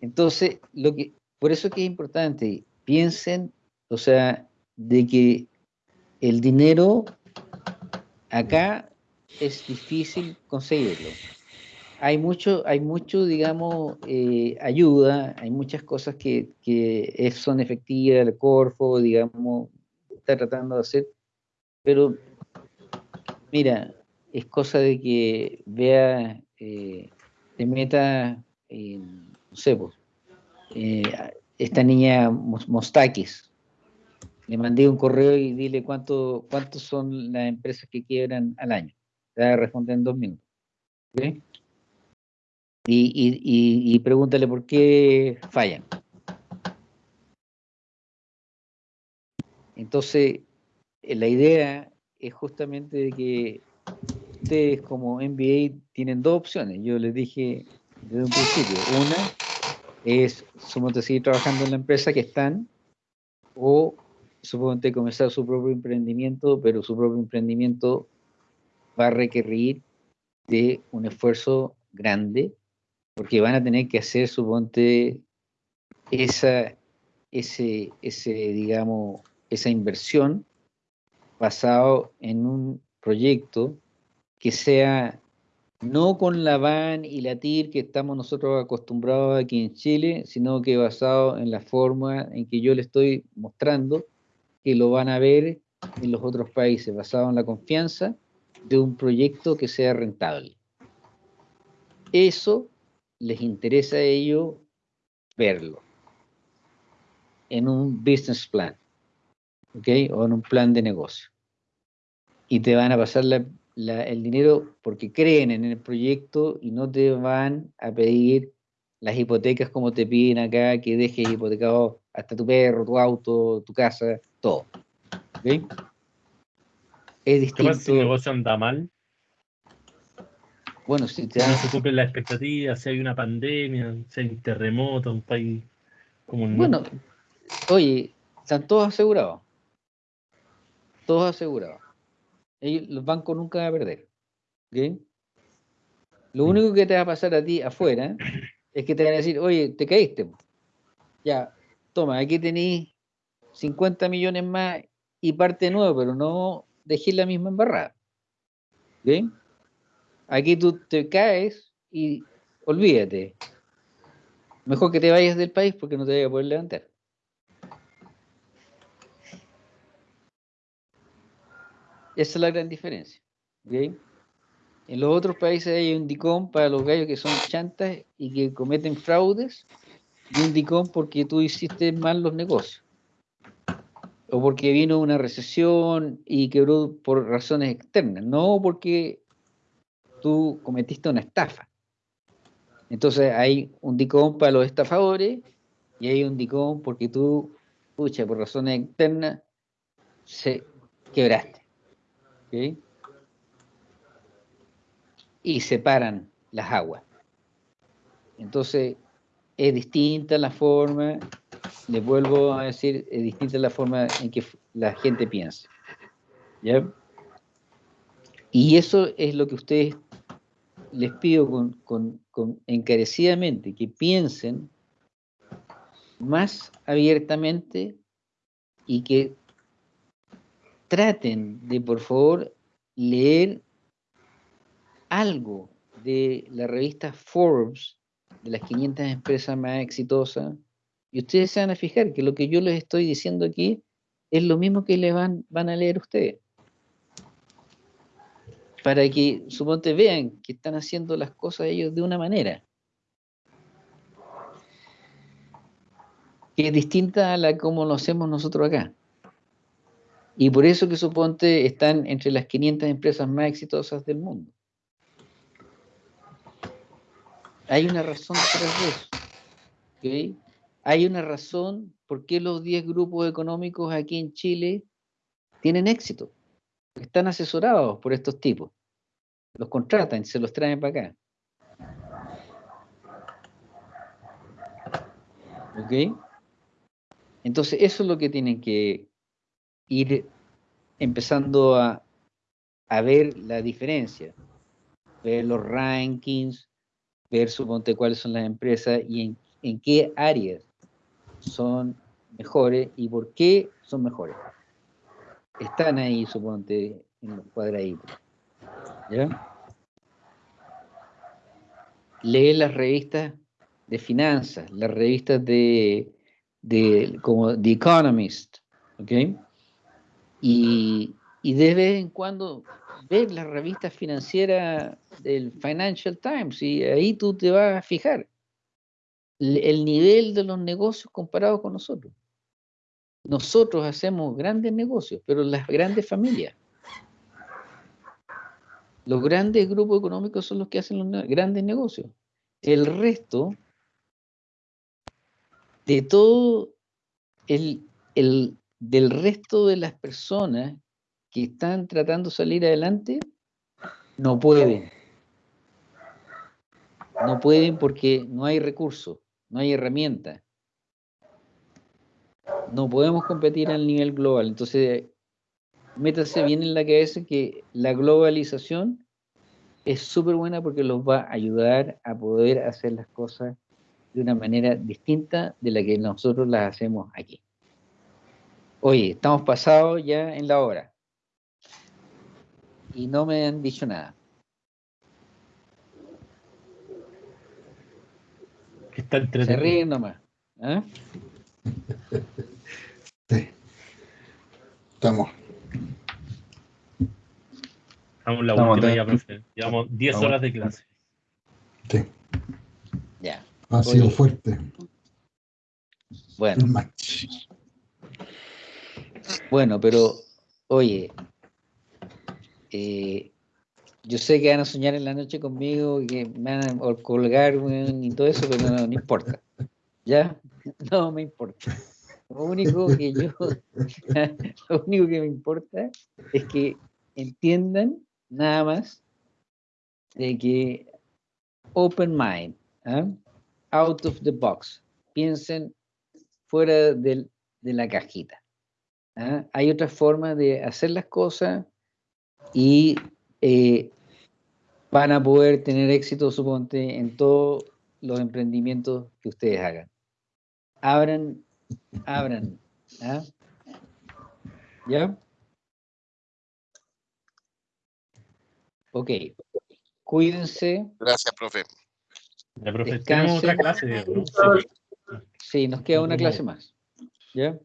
Entonces, lo que, por eso es que es importante, piensen, o sea, de que el dinero acá es difícil conseguirlo. Hay mucho, hay mucho, digamos, eh, ayuda, hay muchas cosas que, son efectivas, el Corfo, digamos, está tratando de hacer, pero mira, es cosa de que vea, eh, te meta, en, no sé, pues, eh, esta niña Mos- Mostakis, le mandé un correo y dile cuánto, cuántos son las empresas que quiebran al año. Te va a responder en dos minutos. ¿ok? Y, pregúntale por qué fallan. Entonces, eh, la idea es justamente que ustedes como MBA tienen dos opciones. Yo les dije desde un principio. Una es, suponte, seguir trabajando en la empresa que están o, suponte, comenzar su propio emprendimiento, pero su propio emprendimiento va a requerir de un esfuerzo grande porque van a tener que hacer, suponte, esa, ese, ese, digamos, esa inversión basado en un proyecto que sea no con la VAN y la TIR que estamos nosotros acostumbrados aquí en Chile, sino que basado en la forma en que yo le estoy mostrando que lo van a ver en los otros países, basado en la confianza de un proyecto que sea rentable. Eso les interesa a ellos verlo en un business plan, ¿ok? O en un plan de negocio. Y te van a pasar la, el dinero porque creen en el proyecto y no te van a pedir las hipotecas como te piden acá, que dejes hipotecado hasta tu perro, tu auto, tu casa, todo. ¿Okay? Es distinto. ¿Qué pasa si el negocio anda mal? Bueno, si te no se cumplen las expectativas, si hay una pandemia, si hay un terremoto, un país como el Bueno, oye, están todos asegurados. Todos asegurados los bancos nunca van a perder. Lo único que te va a pasar a ti afuera es que te van a decir, oye, te caíste. Ya, toma, aquí tenéis 50 millones más y parte de nuevo, pero no dejé la misma embarrada. Aquí tú te caes y olvídate. Mejor que te vayas del país porque no te voy a poder levantar. Esa es la gran diferencia. En los otros países hay un DICOM para los gallos que son chantas y que cometen fraudes, y un DICOM porque tú hiciste mal los negocios. O porque vino una recesión y quebró por razones externas, no porque tú cometiste una estafa. Entonces hay un DICOM para los estafadores y hay un DICOM porque tú, pucha, por razones externas, se quebraste. Y separan las aguas. Entonces, es distinta la forma, les vuelvo a decir, es distinta la forma en que la gente piensa. Y eso es lo que ustedes les pido con, encarecidamente, que piensen más abiertamente y que traten de, por favor, leer algo de la revista Forbes, de las 500 empresas más exitosas, y ustedes se van a fijar que lo que yo les estoy diciendo aquí es lo mismo que le van, van a leer ustedes. Para que, suponte, vean que están haciendo las cosas ellos de una manera. Que es distinta a la como lo hacemos nosotros acá. Y por eso que suponte están entre las 500 empresas más exitosas del mundo. Hay una razón de eso. Hay una razón por qué los 10 grupos económicos aquí en Chile tienen éxito. Están asesorados por estos tipos. Los contratan, se los traen para acá. ¿Ok? Entonces, eso es lo que tienen que ir empezando a, ver la diferencia, ver los rankings, ver suponte cuáles son las empresas y en, qué áreas son mejores y por qué son mejores. Están ahí, suponte, en los cuadraditos. ¿Ya? Lee las revistas de finanzas, las revistas de, de como The Economist, ¿ok? Y, de vez en cuando ver la revista financiera del Financial Times y ahí tú te vas a fijar el nivel de los negocios comparados con nosotros. Nosotros hacemos grandes negocios, pero las grandes familias. Los grandes grupos económicos son los que hacen los grandes negocios. El resto de todo el, el del resto de las personas que están tratando de salir adelante no pueden. No pueden porque no hay recursos, no hay herramientas. No podemos competir al nivel global. Entonces, métase bien en la cabeza que la globalización es súper buena porque los va a ayudar a poder hacer las cosas de una manera distinta de la que nosotros las hacemos aquí. Oye, estamos pasados ya en la hora. Y no me han dicho nada. Está Se ríen nomás. ¿ah? Sí. Estamos. Estamos en la Estamos última ya, profe. Llevamos 10 Estamos- horas de clase. Sí. Ya. Ha sido fuerte Bueno, el match. bueno, pero oye, eh, yo sé que van a soñar en la noche conmigo y que me van a colgar y todo eso, pero no, no importa. ¿Ya? No me importa. Lo único que yo, lo único que me importa es que entiendan nada más de que open mind, ¿ah? out of the box, piensen fuera de la cajita. ¿ah? Hay otra forma de hacer las cosas y eh, van a poder tener éxito, suponte, en todos los emprendimientos que ustedes hagan. Abran, abran. ¿ah? ¿Ya? Ok. Cuídense. Gracias, profe. Ya, profe, tenemos otra clase. Sí, nos queda una clase más. ¿Ya?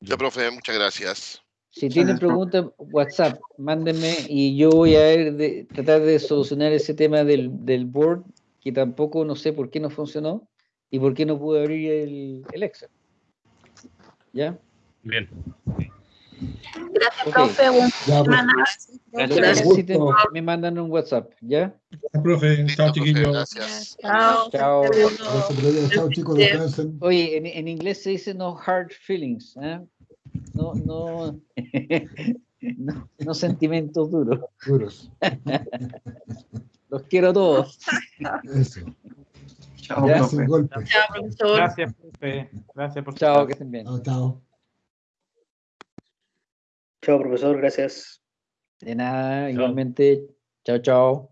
Ya, profe, muchas gracias. Si tienen preguntas, WhatsApp, mándenme y yo voy a ver de, tratar de solucionar ese tema del, del board, que tampoco no sé por qué no funcionó y por qué no pude abrir el, el Excel. ¿Ya? Bien. Gracias, Ok. profe. Buena Ya, pues. Lo que Gracias. necesiten, Gusto. me mandan un WhatsApp, ¿ya? profe. Listo, Chao, profe, chiquillos. gracias. Chao. Chao. Gracias. Chao, chicos. Oye, en, en inglés se dice no hard feelings, ¿ah? No, no, no, no sentimientos duros. Duros. Los quiero todos. Eso. Chao. Sin profe. golpe. Chao, profesor. Gracias, profe. Gracias por Chao, que estén bien. Chao, chao. Chao, profesor, gracias. De nada, igualmente. Chao, chao.